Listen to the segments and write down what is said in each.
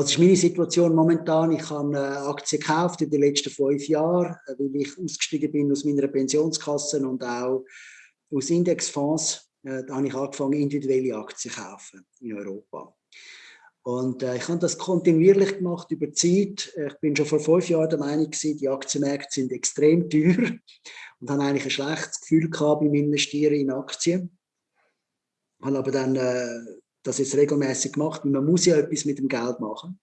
was ist meine Situation momentan? Ich habe Aktien gekauft in den letzten fünf Jahren, weil ich ausgestiegen bin aus meiner Pensionskasse und auch aus Indexfonds. Da habe ich angefangen, individuelle Aktien zu kaufen in Europa. Und äh, ich habe das kontinuierlich gemacht über Zeit. Ich bin schon vor fünf Jahren der Meinung die Aktienmärkte sind extrem teuer und habe eigentlich ein schlechtes Gefühl gehabt beim Investieren in Aktien. Ich habe aber dann äh, das jetzt regelmäßig gemacht, man muss ja etwas mit dem Geld machen.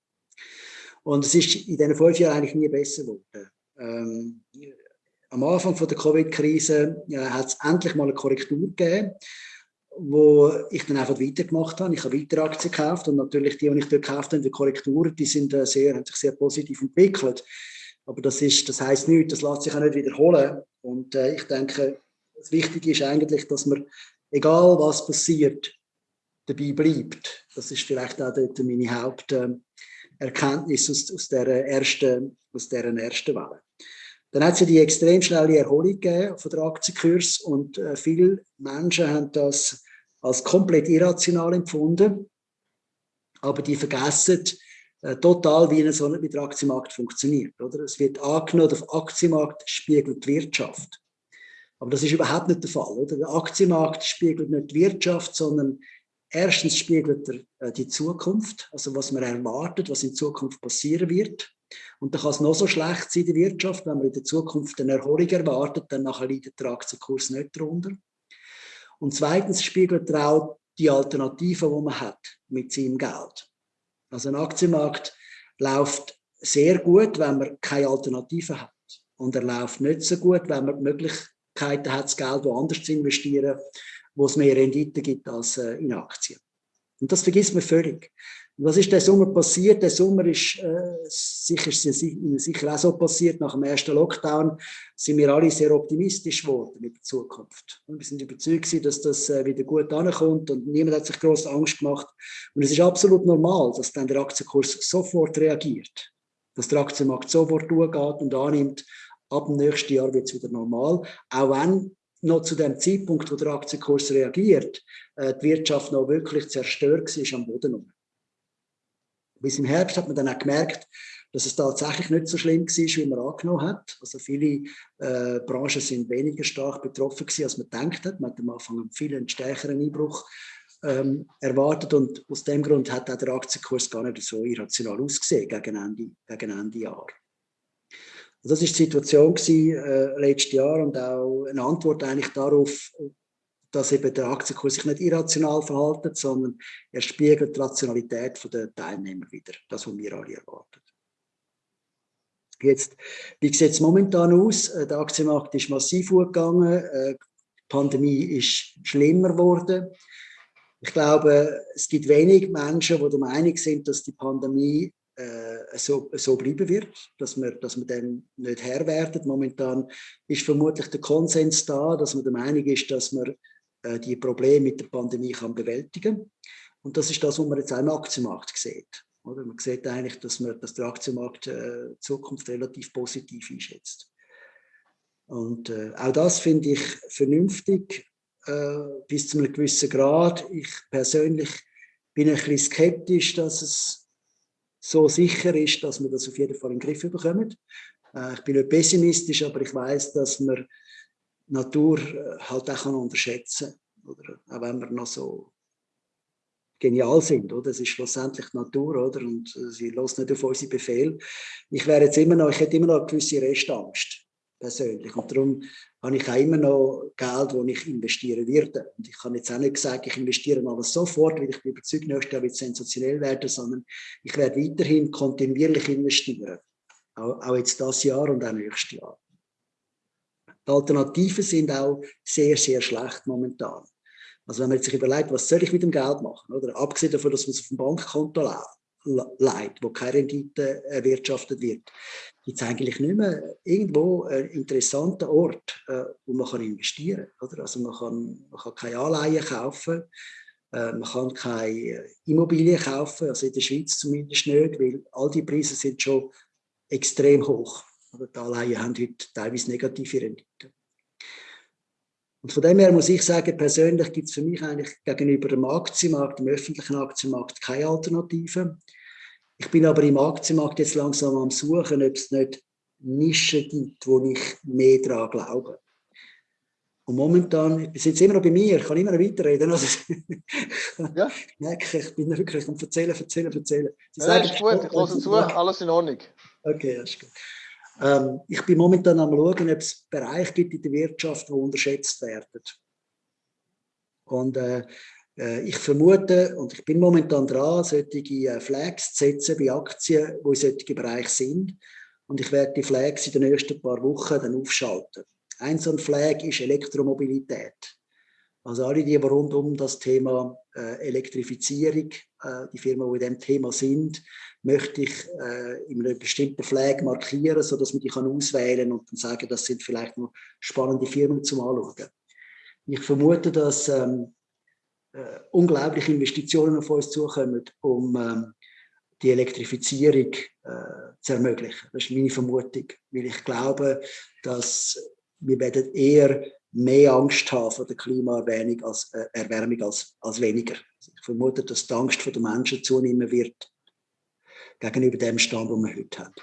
Und es ist in diesen fünf Jahren eigentlich nie besser geworden. Ähm, am Anfang von der Covid-Krise äh, hat es endlich mal eine Korrektur gegeben wo ich dann einfach weitergemacht habe. Ich habe weiter Aktien gekauft und natürlich die, die ich dort gekauft habe, die Korrekturen, die sind äh, sehr, haben sich sehr positiv entwickelt. Aber das, ist, das heisst nichts, das lässt sich auch nicht wiederholen. Und äh, ich denke, das Wichtige ist eigentlich, dass man, egal was passiert, dabei bleibt. Das ist vielleicht auch dort meine Haupterkenntnis aus, aus, der ersten, aus dieser ersten Welle. Dann hat es ja die extrem schnelle Erholung gegeben von der Aktienkurs und äh, viele Menschen haben das als komplett irrational empfunden, aber die vergessen äh, total, wie, so wie der Aktienmarkt funktioniert. Oder? Es wird angenommen, der Aktienmarkt spiegelt die Wirtschaft. Aber das ist überhaupt nicht der Fall. Oder? Der Aktienmarkt spiegelt nicht die Wirtschaft, sondern erstens spiegelt er äh, die Zukunft, also was man erwartet, was in Zukunft passieren wird. Und dann kann es noch so schlecht sein in der Wirtschaft, wenn man in der Zukunft eine Erholung erwartet, dann nachher leidet der Aktienkurs nicht darunter. Und zweitens spiegelt er auch die Alternativen, die man hat mit seinem Geld. Also ein Aktienmarkt läuft sehr gut, wenn man keine Alternativen hat. Und er läuft nicht so gut, wenn man die Möglichkeiten hat, das Geld woanders zu investieren, wo es mehr Rendite gibt als äh, in Aktien. Und das vergisst man völlig. Was ist der Sommer passiert? Der Sommer ist äh, sicher, sicher auch so passiert. Nach dem ersten Lockdown sind wir alle sehr optimistisch geworden mit der Zukunft. Und wir sind überzeugt, dass das äh, wieder gut ankommt und niemand hat sich groß Angst gemacht. Und es ist absolut normal, dass dann der Aktienkurs sofort reagiert, dass der Aktienmarkt sofort durchgeht und annimmt. Ab dem nächsten Jahr wird es wieder normal, auch wenn noch zu dem Zeitpunkt, wo der Aktienkurs reagiert, äh, die Wirtschaft noch wirklich zerstört war am Boden. Bis im Herbst hat man dann auch gemerkt, dass es tatsächlich nicht so schlimm war, wie man angenommen hat. Also viele äh, Branchen sind weniger stark betroffen gewesen, als man gedacht hat. Man hat am Anfang einen viel stärkeren Einbruch ähm, erwartet und aus dem Grund hat auch der Aktienkurs gar nicht so irrational ausgesehen gegen Ende, gegen Ende Jahr. Also das ist die Situation gewesen, äh, letztes Jahr und auch eine Antwort eigentlich darauf, dass eben der Aktienkurs sich nicht irrational verhält, sondern er spiegelt die Rationalität der Teilnehmer wieder, das, was wir alle erwarten. Jetzt, wie sieht es momentan aus? Äh, der Aktienmarkt ist massiv hochgegangen, äh, die Pandemie ist schlimmer geworden. Ich glaube, es gibt wenig Menschen, die der Meinung sind, dass die Pandemie äh, so, so bleiben wird, dass wir, dass wir dem nicht Herr werden. Momentan ist vermutlich der Konsens da, dass man der Meinung ist, dass man äh, die Probleme mit der Pandemie kann bewältigen Und das ist das, was man jetzt auch im Aktienmarkt sieht. Oder? Man sieht eigentlich, dass, man, dass der Aktienmarkt äh, Zukunft relativ positiv einschätzt. Und äh, auch das finde ich vernünftig äh, bis zu einem gewissen Grad. Ich persönlich bin ein bisschen skeptisch, dass es so sicher ist, dass wir das auf jeden Fall in den Griff bekommen. Äh, ich bin nicht pessimistisch, aber ich weiß, dass wir Natur äh, halt auch unterschätzen kann. Oder? Auch wenn wir noch so genial sind, oder? Es ist schlussendlich Natur, oder? Und äh, sie lässt nicht auf unsere Befehl. Ich wäre jetzt immer noch, ich hätte immer noch eine gewisse Restangst, persönlich. Und darum habe ich auch immer noch Geld, das ich investieren werde. Und ich kann jetzt auch nicht sagen, ich investiere alles sofort, weil ich bin überzeugt, nächstes Jahr wird es sensationell werden, sondern ich werde weiterhin kontinuierlich investieren. Auch, auch jetzt das Jahr und auch nächstes Jahr. Die Alternativen sind auch sehr, sehr schlecht momentan. Also wenn man sich überlegt, was soll ich mit dem Geld machen, oder abgesehen davon, dass man es auf dem Bankkonto leiht, wo keine Rendite erwirtschaftet wird, gibt es eigentlich nicht mehr irgendwo einen interessanten Ort, äh, wo man kann investieren kann. Also man kann, man kann keine Anleihen kaufen, äh, man kann keine Immobilien kaufen, also in der Schweiz zumindest nicht, weil all die Preise sind schon extrem hoch. Die Anleihen haben heute teilweise negative Renditen. Und von dem her muss ich sagen, persönlich gibt es für mich eigentlich gegenüber dem Aktienmarkt, dem öffentlichen Aktienmarkt, keine Alternative. Ich bin aber im Aktienmarkt jetzt langsam am Suchen, ob es nicht Nischen gibt, wo ich mehr daran glaube. Und momentan, ich sitze immer noch bei mir, ich kann immer noch weiterreden. Also, ja. ich merke, ich bin wirklich am Erzählen, Erzählen, Erzählen. Sie ja, sagen, ist gut, ich höre zu, alles in Ordnung. Okay, ist gut. Ähm, ich bin momentan am schauen, ob es Bereiche gibt in der Wirtschaft, die unterschätzt werden. Und äh, ich vermute, und ich bin momentan dran, solche äh, Flags zu setzen bei Aktien, die in solchen Bereichen sind. Und ich werde die Flags in den nächsten paar Wochen dann aufschalten. Ein so ein Flag ist Elektromobilität. Also alle, die rund um das Thema äh, Elektrifizierung, äh, die Firmen, die in diesem Thema sind, möchte ich äh, in einem bestimmten Flag markieren, sodass man die kann auswählen und dann sagen, das sind vielleicht noch spannende Firmen zum Anschauen. Ich vermute, dass ähm, äh, unglaubliche Investitionen auf uns zukommen, um ähm, die Elektrifizierung äh, zu ermöglichen. Das ist meine Vermutung, weil ich glaube, dass wir werden eher mehr Angst haben vor der Klimaerwärmung als, äh, Erwärmung als, als weniger. Also ich vermute, dass die Angst der Menschen zunehmen wird gegenüber dem Stand, den wir heute haben.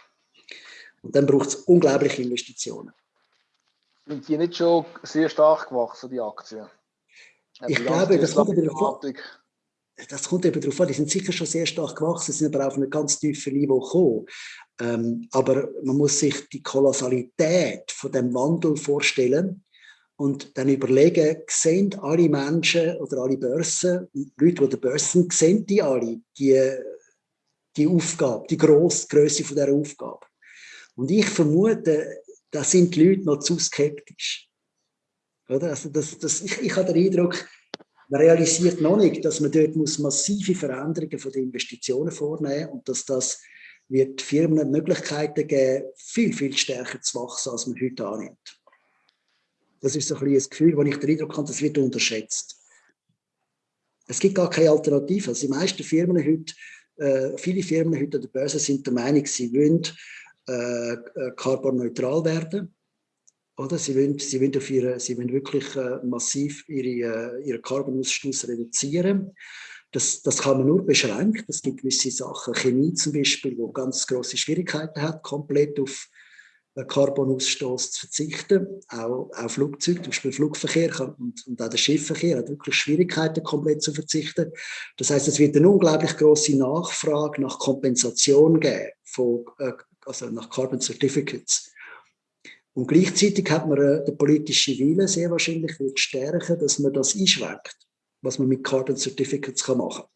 Und dann braucht es unglaubliche Investitionen. Sind die nicht schon sehr stark gewachsen, die Aktien? Ich glaube, das kommt, darauf an, das kommt eben darauf an. Die sind sicher schon sehr stark gewachsen, sind aber auf einem ganz tiefen Niveau gekommen. Ähm, aber man muss sich die Kolossalität von dem Wandel vorstellen und dann überlegen, sehen alle Menschen oder alle Börsen, Leute, die die Börsen sehen, die alle die, die Aufgabe, die grosse Größe von dieser Aufgabe. Und ich vermute, da sind die Leute noch zu skeptisch. Oder? Also das, das, ich, ich habe den Eindruck, man realisiert noch nicht, dass man dort muss massive Veränderungen von den Investitionen vornehmen und dass das wird Firmen Möglichkeiten geben, viel, viel stärker zu wachsen, als man heute annimmt. Das ist so ein das Gefühl, wo ich den Eindruck habe, das wird unterschätzt. Es gibt gar keine Alternative. Also die meisten Firmen heute, äh, viele Firmen heute an der Börse sind der Meinung, sie wollen äh, äh carbonneutral werden. Oder? Sie, wollen, sie, wollen auf ihre, sie wollen wirklich äh, massiv ihre, äh, ihren Carbonausstoß reduzieren. Das, das kann man nur beschränkt. Es gibt gewisse Sachen, Chemie zum Beispiel, wo ganz große Schwierigkeiten hat, komplett auf äh, Carbonausstoß zu verzichten. Auch, auch Flugzeuge, zum Beispiel Flugverkehr und, und auch der Schiffverkehr hat wirklich Schwierigkeiten, komplett zu verzichten. Das heißt, es wird eine unglaublich große Nachfrage nach Kompensation geben, von, äh, also nach Carbon Certificates. Und gleichzeitig hat man äh, den politischen Willen sehr wahrscheinlich wird stärken, dass man das einschränkt, was man mit Carbon Certificates kann machen kann.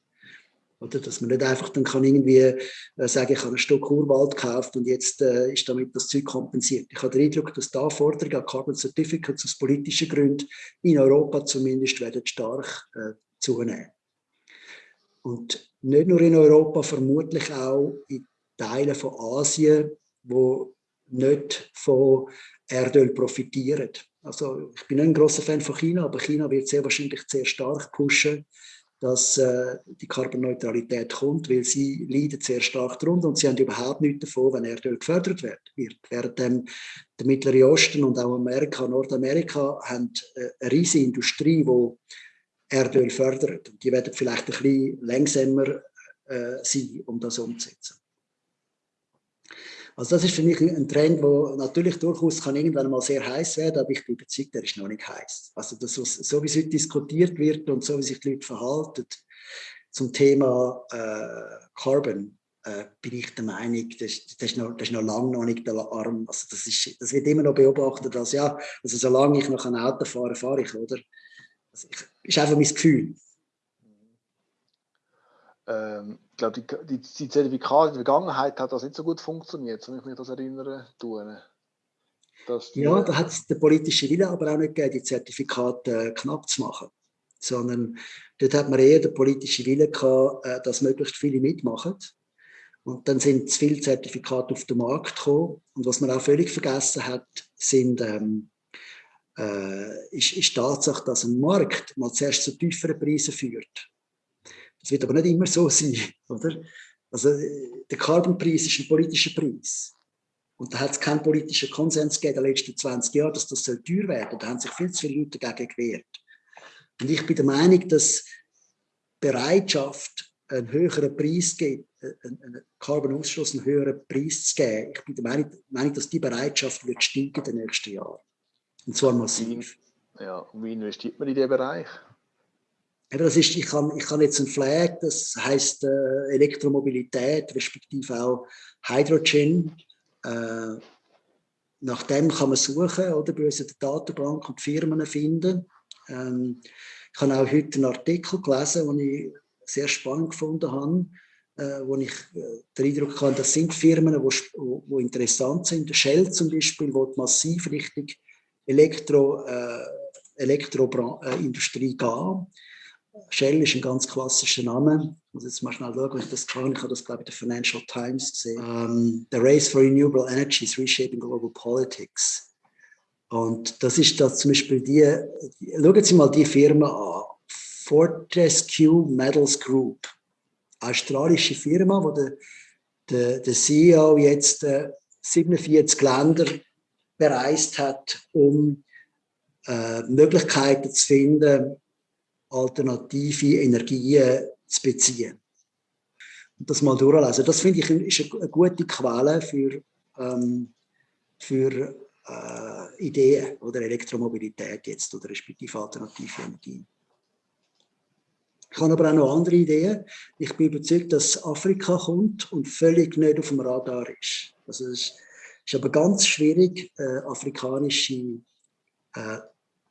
Oder, dass man nicht einfach dann kann irgendwie äh, sagen, ich habe ein Stück Urwald gekauft und jetzt äh, ist damit das Zeug kompensiert. Ich habe den Eindruck, dass die Anforderungen an Carbon Certificates aus politischen Gründen in Europa zumindest werden stark äh, zunehmen. Und nicht nur in Europa, vermutlich auch in Teilen von Asien, wo nicht von Erdöl profitieren. Also ich bin nicht ein großer Fan von China, aber China wird sehr wahrscheinlich sehr stark pushen, dass äh, die Carbonneutralität kommt, weil sie leiden sehr stark darunter und sie haben überhaupt nichts davon, wenn Erdöl gefördert wird. Während dem, der Mittlere Osten und auch Amerika, Nordamerika haben äh, eine riesige Industrie, die Erdöl fördert. Die werden vielleicht ein bisschen langsamer äh, sein, um das umzusetzen. Also das ist für mich ein Trend, der natürlich durchaus kann irgendwann mal sehr heiß werden, aber ich bin überzeugt, der ist noch nicht heiß. Also das, so wie es heute diskutiert wird und so wie sich die Leute verhalten zum Thema äh, Carbon, äh, bin ich der Meinung, das, das, ist noch, das ist noch lange noch nicht der Arm. Also das, ist, das wird immer noch beobachtet als, ja, also solange ich noch ein Auto fahre, fahre ich, oder? Also ich, ist einfach mein Gefühl. Ähm, glaube, die, die, die Zertifikate in der Vergangenheit hat das nicht so gut funktioniert, wenn ich mich das erinnere. Tun. ja, da hat es der politische Wille aber auch nicht gegeben, die Zertifikate äh, knapp zu machen. Sondern dort hat man eher den politischen Wille gehabt, äh, dass möglichst viele mitmachen. Und dann sind zu viele Zertifikate auf den Markt gekommen. Und was man auch völlig vergessen hat, sind, ähm, äh, ist, ist die Tatsache, dass ein Markt mal zuerst zu tieferen Preisen führt. Das wird aber nicht immer so sein, oder? Also der Carbonpreis ist ein politischer Preis. Und da hat es keinen politischen Konsens gegeben in den letzten 20 Jahren, dass das teuer werden soll. Da haben sich viel zu viele Leute dagegen gewehrt. Und ich bin der Meinung, dass Bereitschaft einen höheren Preis gibt, einen Carbon-Ausstoß einen höheren Preis zu geben. Ich bin der Meinung, Meinung dass die Bereitschaft wird steigen in den nächsten Jahren. Und zwar massiv. Ja, und wie investiert man in diesen Bereich? Das ist, ich habe ich kann jetzt ein Flag, das heißt äh, Elektromobilität, respektive auch Hydrogen. Äh, nach dem kann man suchen, oder bei uns in der Datenbank und Firmen finden. Ähm, ich habe auch heute einen Artikel gelesen, den ich sehr spannend gefunden habe, äh, wo ich äh, den Eindruck habe, das sind Firmen, die wo, wo interessant sind. Shell zum Beispiel, wo massiv Richtung Elektro, äh, Elektroindustrie gehen. Shell ist ein ganz klassischer Name. Ich muss jetzt mal schnell schauen, ich das kann. Ich habe das, glaube ich, in der Financial Times gesehen. Um, the race for renewable energy is reshaping global politics. Und das ist da zum Beispiel die, schauen Sie mal die Firma an. Fortescue Metals Group. Australische Firma, wo der, der, der CEO jetzt äh, 47 Länder bereist hat, um äh, Möglichkeiten zu finden, alternative Energien zu beziehen. Und das mal durchlesen. Das finde ich ist eine gute Quelle für, ähm, für äh, Ideen oder Elektromobilität jetzt oder respektive alternative Energien. Ich habe aber auch noch andere Ideen. Ich bin überzeugt, dass Afrika kommt und völlig nicht auf dem Radar ist. Also es ist aber ganz schwierig, äh, afrikanische äh,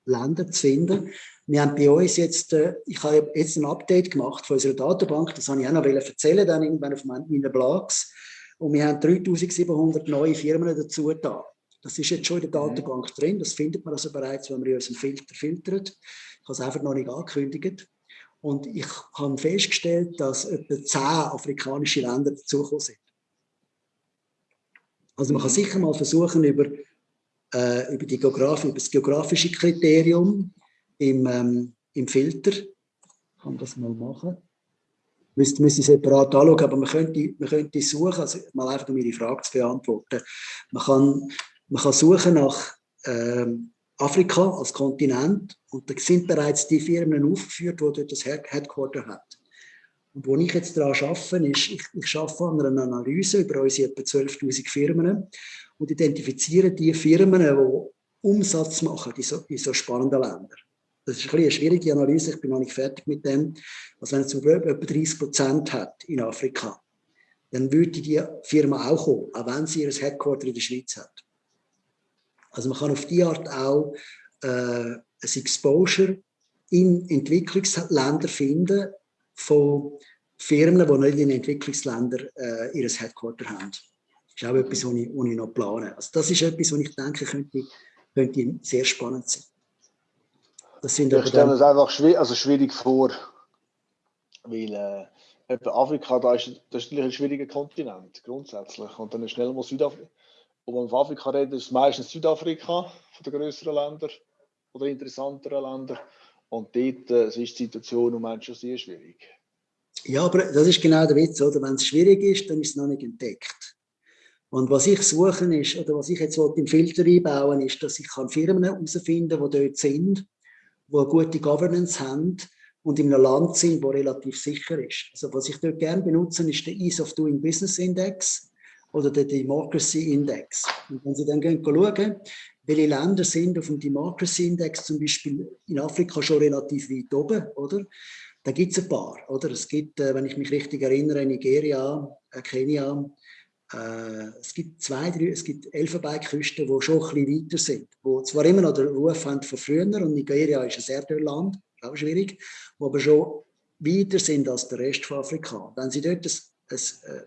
Länder zu finden. Wir haben bei uns jetzt, äh, ich habe jetzt ein Update gemacht von unserer Datenbank, das habe ich auch noch erzählen, dann irgendwann auf meinen Blogs. Und wir haben 3700 neue Firmen dazu da. Das ist jetzt schon in der mhm. Datenbank drin, das findet man also bereits, wenn man in unserem Filter filtert. Ich habe es einfach noch nicht angekündigt. Und ich habe festgestellt, dass etwa 10 afrikanische Länder dazugekommen sind. Also man kann mhm. sicher mal versuchen, über äh, über, die über das geografische Kriterium im, ähm, im Filter. Ich kann das mal machen. Müsste, müsste separat anschauen, aber man könnte, man könnte suchen, also mal einfach um Ihre Frage zu beantworten. Man kann, man kann suchen nach ähm, Afrika als Kontinent und da sind bereits die Firmen aufgeführt, die dort das Headquarter hat. Und wo ich jetzt daran arbeite, ist, ich, ich arbeite an einer Analyse über unsere etwa 12'000 Firmen und identifizieren die Firmen, die Umsatz machen in so, in so spannenden Ländern. Das ist ein eine schwierige Analyse, ich bin noch nicht fertig mit dem. Also wenn es zum Beispiel etwa 30 Prozent hat in Afrika, dann würde die Firma auch kommen, auch wenn sie ihr Headquarter in der Schweiz hat. Also man kann auf die Art auch äh, ein Exposure in Entwicklungsländern finden von Firmen, die nicht in Entwicklungsländern äh, ihr Headquarter haben. Ist auch etwas, was ich, was ich noch plane. Also das ist etwas, was ich denke, könnte, könnte sehr spannend sein. Das sind ich stelle mir das einfach schwierig, also schwierig vor, weil äh, Afrika, da ist, das ist ein schwieriger Kontinent, grundsätzlich. Und dann schnell mal Südafrika. Und wenn man von Afrika redet, ist es meistens Südafrika, von den größeren Ländern oder interessanteren Ländern. Und dort äh, ist die Situation im Moment schon sehr schwierig. Ja, aber das ist genau der Witz, oder? Wenn es schwierig ist, dann ist es noch nicht entdeckt. Und was ich suche ist, oder was ich jetzt im Filter einbauen ist, dass ich Firmen herausfinden kann, die dort sind, die eine gute Governance haben und in einem Land sind, das relativ sicher ist. Also was ich dort gerne benutze, ist der Ease of Doing Business Index oder der Democracy Index. Und wenn Sie dann gehen, schauen, welche Länder sind auf dem Democracy Index zum Beispiel in Afrika schon relativ weit oben, oder? Da gibt es ein paar, oder? Es gibt, äh, wenn ich mich richtig erinnere, Nigeria, äh, Kenia, äh, es gibt zwei, drei, es gibt Elfenbeinküsten, die schon ein bisschen weiter sind, die zwar immer noch den Ruf haben von früher, und Nigeria ist ein sehr dünnes Land, auch schwierig, die aber schon weiter sind als der Rest von Afrika. Wenn Sie dort ein, ein, äh,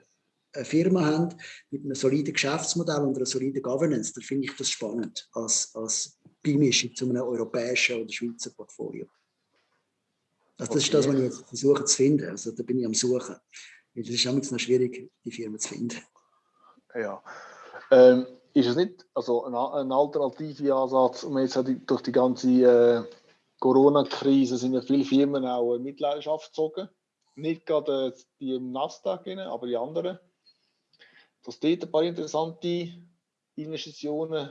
eine Firma haben mit einem soliden Geschäftsmodell und einer soliden Governance, dann finde ich das spannend als, als Beimischung zu einem europäischen oder Schweizer Portfolio. Also das okay. ist das, was ich jetzt versuche zu finden. Also da bin ich am Suchen. Es ist auch noch schwierig, die Firma zu finden. Ja. Ähm, ist es nicht also ein, ein alternativer Ansatz, um jetzt durch die ganze äh, Corona-Krise sind ja viele Firmen auch in Mitleidenschaft gezogen. Nicht gerade äh, die im Nasdaq, aber die anderen. Dass dort ein paar interessante Investitionen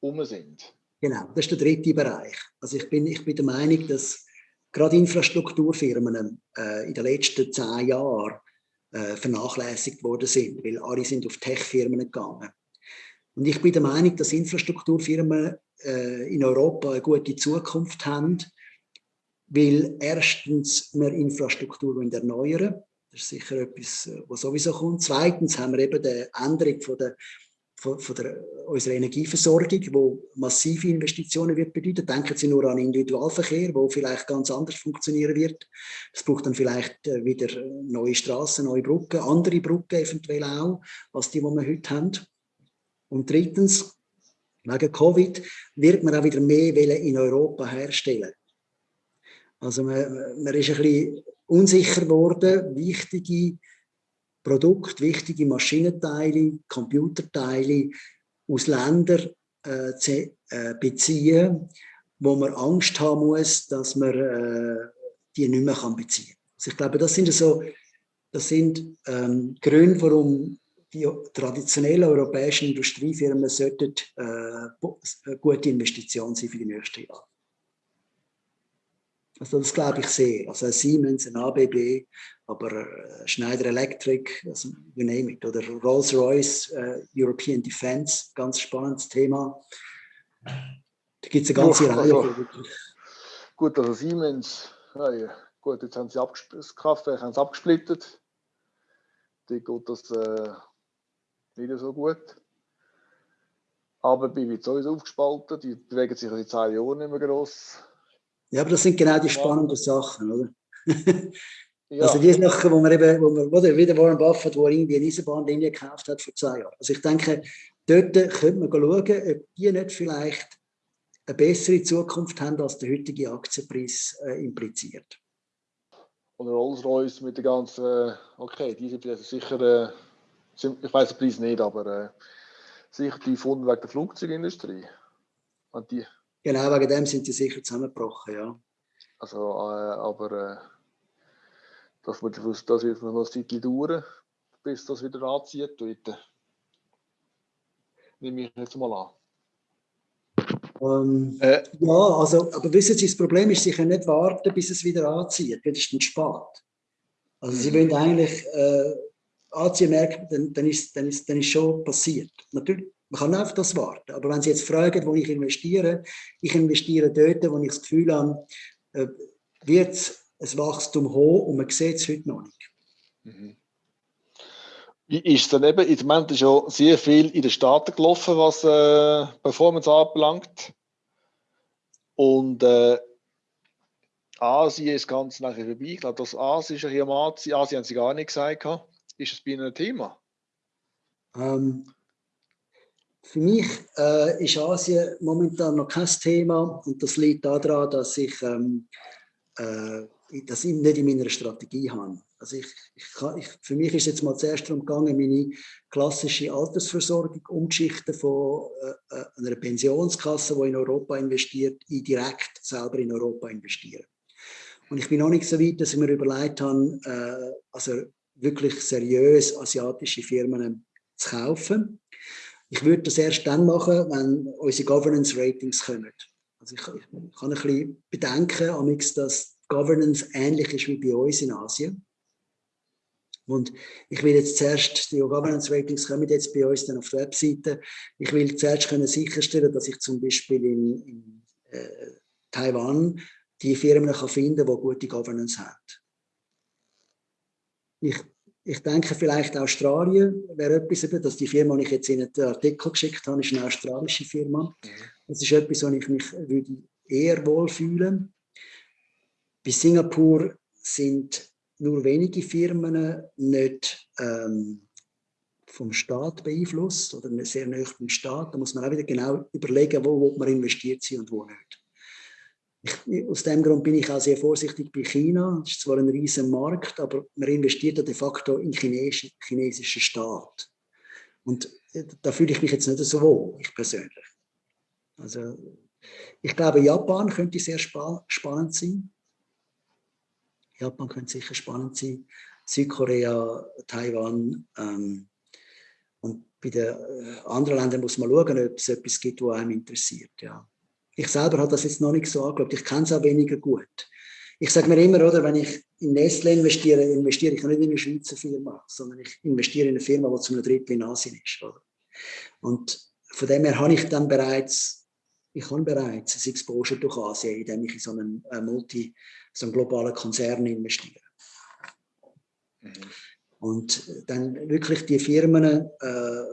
um sind. Genau, das ist der dritte Bereich. Also ich bin, ich bin der Meinung, dass gerade Infrastrukturfirmen äh, in den letzten zehn Jahren äh, vernachlässigt worden sind, weil alle sind auf Tech-Firmen gegangen. Und ich bin der Meinung, dass Infrastrukturfirmen äh, in Europa eine gute Zukunft haben, weil erstens wir Infrastruktur erneuern das ist sicher etwas, äh, was sowieso kommt. Zweitens haben wir eben die Änderung von der, von, von der, unserer Energieversorgung, wo massive Investitionen wird bedeuten. Denken Sie nur an Individualverkehr, wo vielleicht ganz anders funktionieren wird. Es braucht dann vielleicht äh, wieder neue Straßen, neue Brücken, andere Brücken eventuell auch, als die, die wir heute haben. Und drittens, wegen Covid wird man auch wieder mehr in Europa herstellen. Also man, man ist ein bisschen unsicher geworden, wichtige Produkte, wichtige Maschinenteile, Computerteile aus Ländern äh, zu äh, beziehen, wo man Angst haben muss, dass man äh, die nicht mehr kann beziehen kann. Also ich glaube, das sind so, das sind ähm, Gründe, warum die traditionellen europäischen Industriefirmen sollten äh, eine gute Investition sein für die nächsten Jahre. Also das glaube ich sehr. Also ein Siemens, ein ABB, aber äh, Schneider Electric, also you name it, oder Rolls-Royce, äh, European Defense, ganz spannendes Thema. Da gibt es eine ganze Uch, Reihe. Also, gut, also Siemens, ja, ja. gut, jetzt haben sie das Kraftwerk haben sie abgesplittet. Die geht das äh, nicht so gut. Aber bei wird sowieso aufgespalten, die bewegen sich seit zehn Jahren nicht mehr gross ja, aber das sind genau die spannenden Sachen, oder? ja. Also die Sachen, wo man eben, wo man, oder wie der Warren Buffett, wo er irgendwie eine Eisenbahnlinie gekauft hat vor zwei Jahren. Also ich denke, dort könnte man schauen, ob die nicht vielleicht eine bessere Zukunft haben, als der heutige Aktienpreis äh, impliziert. Und Rolls-Royce mit der ganzen, äh, okay, die sind sicher, äh, ich weiß den Preis nicht, aber äh, sicher die gefunden wegen der Flugzeugindustrie. Und die Genau, wegen dem sind die sicher zusammengebrochen, ja. Also, äh, aber äh, das, wird, das wird noch ein Zeit dauern, bis das wieder anzieht. Dort. Nehme ich jetzt mal an. Ähm, äh, ja, also, aber wissen Sie, das Problem ist, Sie können nicht warten, bis es wieder anzieht, das ist dann spät. Also Sie mhm. wollen eigentlich äh, anziehen merken, dann, dann, ist, dann, ist, dann ist schon passiert. Natürlich, man kann auf das warten. Aber wenn Sie jetzt fragen, wo ich investiere, ich investiere dort, wo ich das Gefühl habe, äh, wird ein Wachstum hoch und man sieht es heute noch nicht. Mhm. Ist dann eben, im Moment ist ja sehr viel in den Staaten gelaufen, was äh, Performance anbelangt. Und äh, Asien ist ganz nachher vorbei. Ich glaube, das Asien ist ja hier am Asien, Asien haben sie gar nicht gesagt. Ist das bei Ihnen ein Thema? Ähm, für mich äh, ist Asien momentan noch kein Thema und das liegt daran, dass ich ähm, äh, das nicht in meiner Strategie habe. Also ich, ich, ich, für mich ist jetzt mal zuerst darum gegangen, meine klassische Altersversorgung umzuschichten von äh, äh einer Pensionskasse, die in Europa investiert, in direkt selber in Europa investieren. Und ich bin noch nicht so weit, dass ich mir überlegt habe, äh, also wirklich seriös asiatische Firmen zu kaufen. Ich würde das erst dann machen, wenn unsere Governance Ratings kommen. Also ich, ich kann ein bisschen bedenken, dass Governance ähnlich ist wie bei uns in Asien. Und ich will jetzt zuerst, die Governance Ratings kommen jetzt bei uns dann auf der Webseite. Ich will zuerst können sicherstellen, dass ich zum Beispiel in, in äh, Taiwan die Firmen kann finden kann, die gute Governance haben. Ich ich denke vielleicht Australien wäre etwas, dass die Firma, die ich jetzt in den Artikel geschickt habe, ist eine australische Firma. Mhm. Das ist etwas, wo ich mich würde eher wohlfühlen Bei Singapur sind nur wenige Firmen nicht ähm, vom Staat beeinflusst oder sehr nah vom Staat. Da muss man auch wieder genau überlegen, wo man investiert sein und wo nicht. Ich, aus dem Grund bin ich auch sehr vorsichtig bei China. Das ist zwar ein riesen Markt, aber man investiert ja de facto in den chinesischen Staat. Und äh, da fühle ich mich jetzt nicht so wohl, ich persönlich. Also, ich glaube, Japan könnte sehr spa spannend sein. Japan könnte sicher spannend sein. Südkorea, Taiwan. Ähm, und bei den äh, anderen Ländern muss man schauen, ob es etwas gibt, was einem interessiert. Ja. Ich selber habe das jetzt noch nicht so angeschaut. Ich kenne es auch weniger gut. ich sage mir immer, oder, wenn ich in Nestle investiere, investiere ich nicht in eine Schweizer Firma, sondern ich investiere in eine Firma, die zu einem Drittel in Asien ist. Oder? Und von dem her habe ich dann bereits, ich habe bereits ein Exposure durch Asien, indem ich in so einen, einen Multi, so einen globalen Konzern investiere. Mhm. Und dann wirklich die Firmen äh,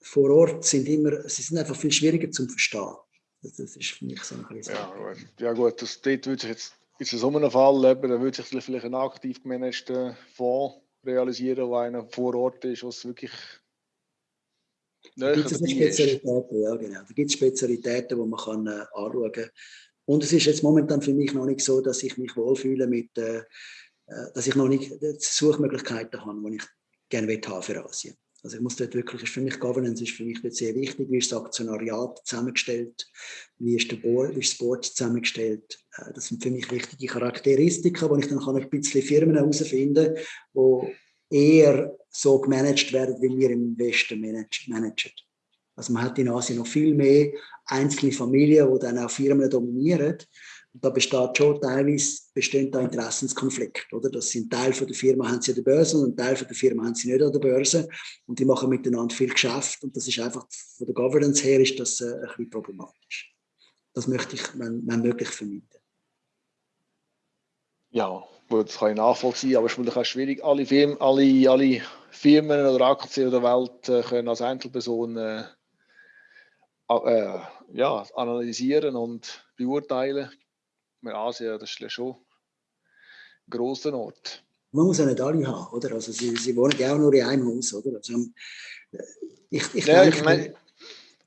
vor Ort sind immer, sie sind einfach viel schwieriger zu verstehen. Das, ist für mich so ein bisschen ja, gut. ja gut, das, dort würde sich jetzt, ist so einem Fall, eben, da würde sich vielleicht ein aktiv gemanagter Fonds realisieren, wo einer vor Ort ist, was wirklich da gibt es Spezialitäten, ja genau. Da gibt es Spezialitäten, die man kann, äh, anschauen kann. Und es ist jetzt momentan für mich noch nicht so, dass ich mich wohlfühle mit, äh, äh dass ich noch nicht Suchmöglichkeiten habe, die ich gerne haben für Asien. Also ich muss dort wirklich, ist für mich Governance ist für mich sehr wichtig, wie ist das Aktionariat zusammengestellt, wie ist, der Board, wie ist das Board zusammengestellt. Äh, das sind für mich wichtige Charakteristika, wo ich dann kann ein bisschen Firmen herausfinden kann, die eher so gemanagt werden, wie wir im Westen managen. Also man hat in Asien noch viel mehr einzelne Familien, die dann auch Firmen dominieren. Und da besteht schon teilweise bestehen da Interessenskonflikt, oder? Das sind Teil von der Firma haben sie an der Börse und ein Teil von der Firma haben sie nicht an der Börse und die machen miteinander viel Geschäft und das ist einfach von der Governance her ist das äh, ein bisschen problematisch. Das möchte ich, wenn, wenn möglich, vermeiden. Ja, gut, das kann ich nachvollziehen, aber es ist auch schwierig. Alle Firmen, alle, alle Firmen oder Aktien der Welt äh, können als Einzelperson äh, äh, ja, analysieren und beurteilen mit Asien, das ist schon ein grosser Ort. Man muss ja nicht alle haben, oder? Also sie, sie wohnen ja auch nur in einem Haus, oder? Also, äh, ich, ich, ja, denke, ich, mein,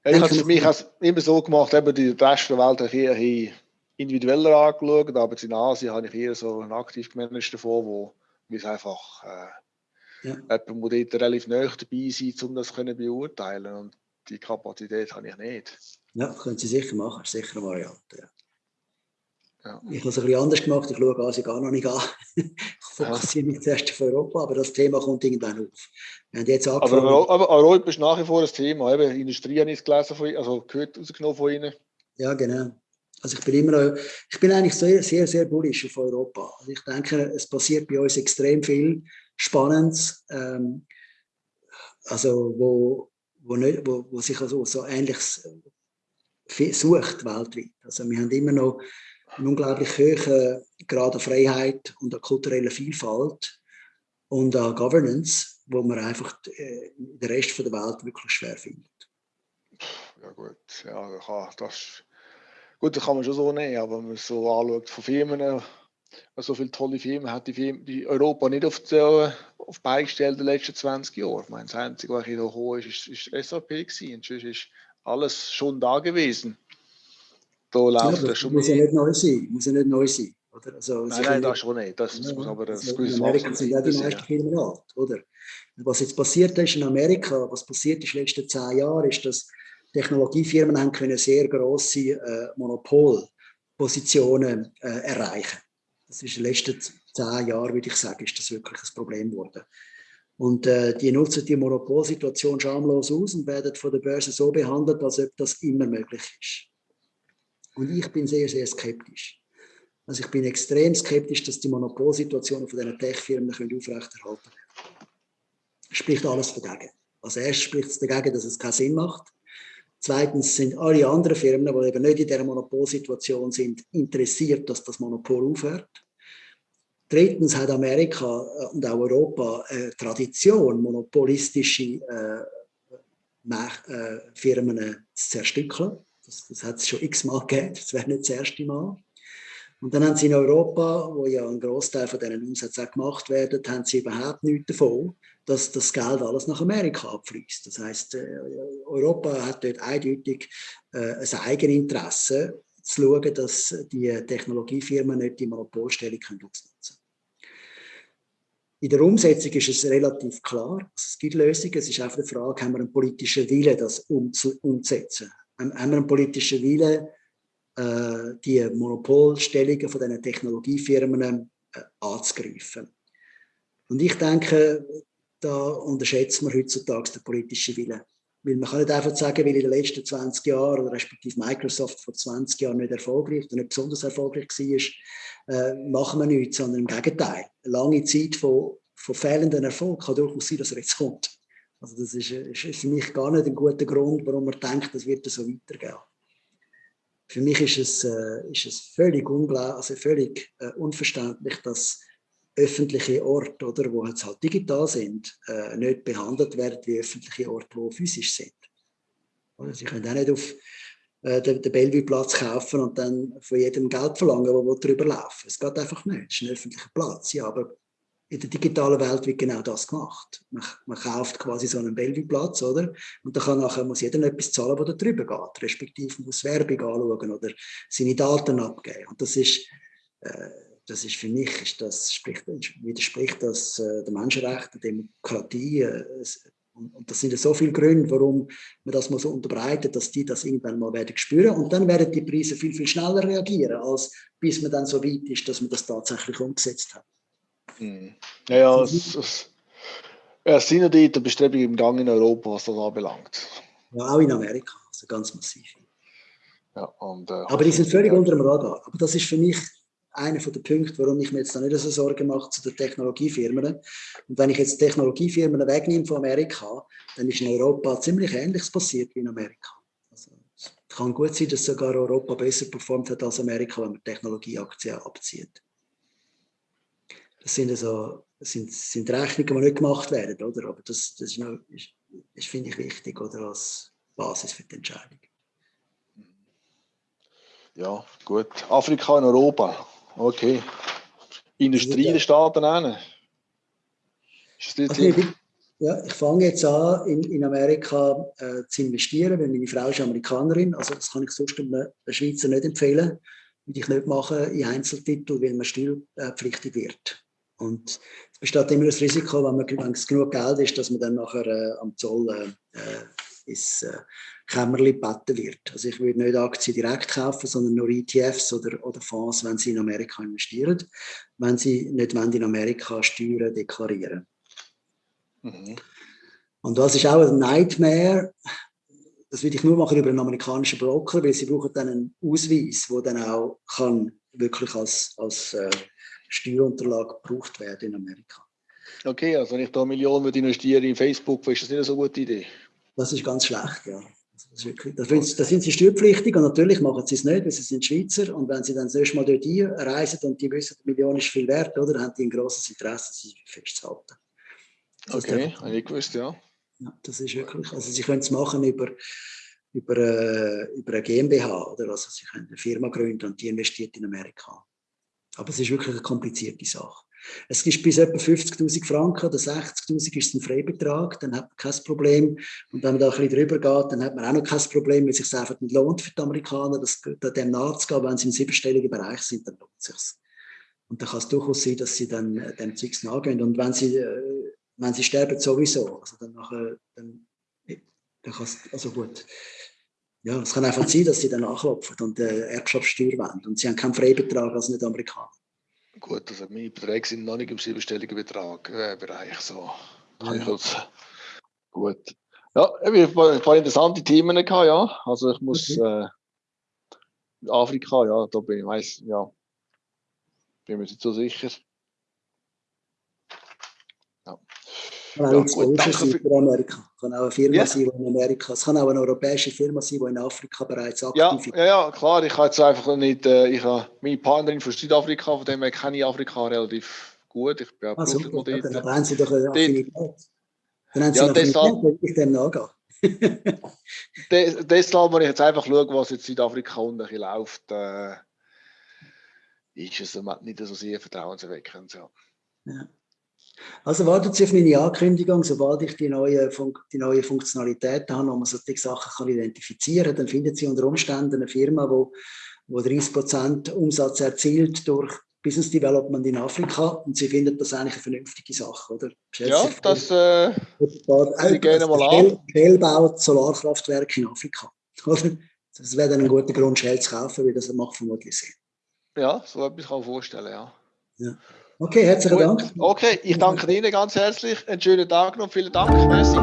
ich habe es für mich immer so gemacht, eben die Rest der Welt habe ich individueller angeschaut, aber in Asien habe ich eher so einen aktiv gemanagten davon, wo wir einfach äh, ja. jemand, dort relativ nahe dabei sein um das zu beurteilen und die Kapazität habe ich nicht. Ja, können Sie sicher machen, sicher eine Variante. Ja. Ja. Ich habe es ein bisschen anders gemacht, ich schaue Asien gar noch nicht an. ich fokussiere mich zuerst auf Europa, aber das Thema kommt irgendwann auf. Wir haben jetzt angefangen, aber, aber Europa ist nach wie vor ein Thema. Eben, Industrie habe ich gelesen von, also gehört rausgenommen von Ihnen. Ja, genau. Also ich bin immer noch, ich bin eigentlich sehr, sehr, sehr bullish auf Europa. Also ich denke, es passiert bei uns extrem viel Spannendes, ähm, also wo, wo, nicht, wo, wo sich also so Ähnliches sucht weltweit. Also wir haben immer noch einen unglaublich hohen Grad an Freiheit und an kultureller Vielfalt und an Governance, wo man einfach äh, den Rest der Welt wirklich schwer findet. Ja gut, ja, das, gut, das kann man schon so nehmen, aber wenn man so anschaut von Firmen, so viele tolle Firmen hat die, Firmen, die Europa nicht auf die, auf die in den letzten 20 Jahren. Ich meine, das Einzige, was hier hoch ist, ist, ist SAP gewesen. Und ist alles schon da gewesen. Da läuft ja, das schon muss ja nicht neu sein. Muss ja nicht neu sein. Oder? Also, nein, nein, das schon nicht. Das, ja, muss aber das in Amerika sind ja die meisten Firmen alt, oder? Was jetzt passiert ist in Amerika, was passiert ist in den letzten zehn Jahren, ist, dass Technologiefirmen haben können sehr grosse äh, Monopolpositionen äh, erreichen. Das ist in den letzten zehn Jahren, würde ich sagen, ist das wirklich ein Problem geworden. Und äh, die nutzen die Monopolsituation schamlos aus und werden von der Börse so behandelt, als ob das immer möglich ist. Und ich bin sehr, sehr skeptisch. Also ich bin extrem skeptisch, dass die Monopolsituationen von diesen Tech-Firmen aufrechterhalten werden. Spricht alles dagegen. Als erstes spricht es dagegen, dass es keinen Sinn macht. Zweitens sind alle anderen Firmen, die eben nicht in dieser Monopolsituation sind, interessiert, dass das Monopol aufhört. Drittens hat Amerika äh, und auch Europa eine Tradition, monopolistische äh, äh, Firmen zu zerstückeln. Das, das hat es schon x-mal gegeben, das wäre nicht das erste Mal. Und dann haben sie in Europa, wo ja ein Großteil von diesen Umsätzen auch gemacht werden, haben sie überhaupt nichts davon, dass das Geld alles nach Amerika abfließt. Das heißt, äh, Europa hat dort eindeutig äh, ein Eigeninteresse, zu schauen, dass die Technologiefirmen nicht die Monopolstellung ausnutzen können. In der Umsetzung ist es relativ klar. Es gibt Lösungen. Es ist einfach die Frage, haben wir einen politischen Willen, das umzusetzen? Haben wir einen politischen Willen, äh, die Monopolstellungen von diesen Technologiefirmen äh, anzugreifen. Und ich denke, da unterschätzen wir heutzutage den politischen Willen. Weil man kann nicht einfach sagen, weil in den letzten 20 Jahren, oder respektive Microsoft vor 20 Jahren nicht erfolgreich oder nicht besonders erfolgreich war, äh, machen wir nichts, sondern im Gegenteil. Eine lange Zeit von, von fehlendem Erfolg kann durchaus sein, dass er jetzt kommt. Also das ist, ist für mich gar nicht ein guter Grund, warum man denkt, das wird so weitergehen. Für mich ist es, äh, ist es völlig, also völlig äh, unverständlich, dass öffentliche Orte, oder, wo jetzt halt digital sind, äh, nicht behandelt werden wie öffentliche Orte, die physisch sind. Oder Sie können auch nicht auf äh, den, den Bellevue-Platz kaufen und dann von jedem Geld verlangen, der darüber laufen Es geht einfach nicht. Es ist ein öffentlicher Platz, ja, aber in der digitalen Welt wird genau das gemacht. Man, man kauft quasi so einen Bellevue-Platz, oder? Und dann kann nachher, muss jeder etwas zahlen, was da drüber geht, respektive muss Werbung anschauen oder seine Daten abgeben. Und das ist, äh, das ist für mich, ist das, spricht, widerspricht das äh, der Menschenrechte, der Demokratie. Äh, und, und, das sind ja so viele Gründe, warum man das mal so unterbreitet, dass die das irgendwann mal werden spüren. Und dann werden die Preise viel, viel schneller reagieren, als bis man dann so weit ist, dass man das tatsächlich umgesetzt hat. Hm. Ja, ja, es, es, es sind ja die Bestrebungen im Gang in Europa, was das anbelangt. Ja, auch in Amerika, also ganz massiv. Ja, und, äh, Aber die sind völlig ja. unter dem Radar. Aber das ist für mich einer der Punkte, warum ich mir jetzt nicht so Sorgen mache zu den Technologiefirmen. Und wenn ich jetzt Technologiefirmen wegnehme von Amerika, dann ist in Europa ziemlich Ähnliches passiert wie in Amerika. Also, es kann gut sein, dass sogar Europa besser performt hat als Amerika, wenn man Technologieaktien abzieht. Das sind, also, sind, sind Rechnungen, die nicht gemacht werden, oder? Aber das, das, ist, noch, ist, ist finde ich, wichtig oder, als Basis für die Entscheidung. Ja, gut. Afrika und Europa. Okay. Industrie der Staaten also, ich, ja, ich fange jetzt an, in, in Amerika äh, zu investieren, weil meine Frau ist Amerikanerin. Also das kann ich sonst einem Schweizer nicht empfehlen. Würde ich nicht machen in Einzeltitel, weil man steuerpflichtig wird. Und es besteht immer das Risiko, wenn, man, es genug Geld ist, dass man dann nachher äh, am Zoll äh, äh ins äh, Kämmerli gebeten wird. Also ich würde nicht Aktien direkt kaufen, sondern nur ETFs oder, oder Fonds, wenn sie in Amerika investieren, wenn sie nicht wenn in Amerika Steuern deklarieren. Mhm. Und das ist auch ein Nightmare. Das würde ich nur machen über einen amerikanischen Broker, weil sie brauchen dann einen Ausweis, der dann auch kann wirklich als, als äh, Steuerunterlage gebraucht werden in Amerika. Okay, also wenn ich da Millionen investiere in Facebook, ist das nicht eine so gute Idee? Das ist ganz schlecht, ja. Das, wirklich, das, das, sind sie steuerpflichtig und natürlich machen sie es nicht, weil sie sind Schweizer und wenn sie dann das erste Mal dort reisen und die wissen, die Million ist viel wert, oder, haben die ein grosses Interesse, sie festzuhalten. Das okay, habe ich gewusst, ja. ja. Das ist wirklich, also sie können es machen über, über, äh, über eine GmbH, oder, also sie können eine Firma gründen und die investiert in Amerika. Aber es ist wirklich eine komplizierte Sache. Es ist bis etwa 50.000 Franken oder 60.000 ist ein Freibetrag, dann hat man kein Problem. Und wenn man da ein bisschen drüber geht, dann hat man auch noch kein Problem, weil es sich einfach nicht lohnt für die Amerikaner, das, dem nachzugehen. Wenn sie im siebenstelligen Bereich sind, dann lohnt es sich. Und dann kann es durchaus sein, dass sie dann äh, dem Zeugs nachgehen. Und wenn sie, äh, wenn sie sterben, sowieso. Also dann nachher, dann, dann kann es, also gut ja, es kann einfach sein, dass sie dann nachklopfen und äh, Erbschaftssteuer wollen. Und sie haben keinen Freibetrag als Nicht-Amerikaner. Gut, also meine Beträge sind noch nicht im siebenstelligen Betrag, äh, Bereich. So. Kann ja. ich gut. Ja, wir haben ein paar interessante Themen gehabt, ja. Also ich muss okay. äh, Afrika, ja, da bin ich weiß, ja, bin mir nicht so sicher. Kann auch ja, gut, danke für Amerika. Kann auch eine Firma ja. sein, die in Amerika. Es kann auch eine europäische Firma sein, die in Afrika bereits aktiv ist. Ja, ja, klar. Ich habe jetzt einfach nicht. Äh, ich habe meine Partnerin von Südafrika, von dem her kenne ich Afrika relativ gut. Ich bin auch ah, super. Ja, dann haben Sie doch eine Affinität. Dann haben Sie ja, eine Affinität, ich dem nachgehen. deshalb muss ich jetzt einfach schauen, was jetzt Südafrika unten läuft. Äh, ist es nicht so sehr vertrauenserweckend. Ja. ja. Also wartet Sie auf meine Ankündigung, sobald ich die neue, Fun die neue Funktionalität habe, wo man solche Sachen kann identifizieren kann, dann finden Sie unter Umständen eine Firma, wo, wo 30% Umsatz erzielt durch Business Development in Afrika und Sie finden das eigentlich eine vernünftige Sache, oder? ja, das äh, ich gerne mal an. Shell baut Solarkraftwerke in Afrika, oder? Das wäre dann ein guter Grund, Shell zu kaufen, weil das macht vermutlich Sinn. Ja, so etwas kann ich vorstellen, ja. ja. Okay, herzlichen Dank. Okay, ich danke Ihnen ganz herzlich. Einen schönen Tag noch. Vielen Dank. Merci.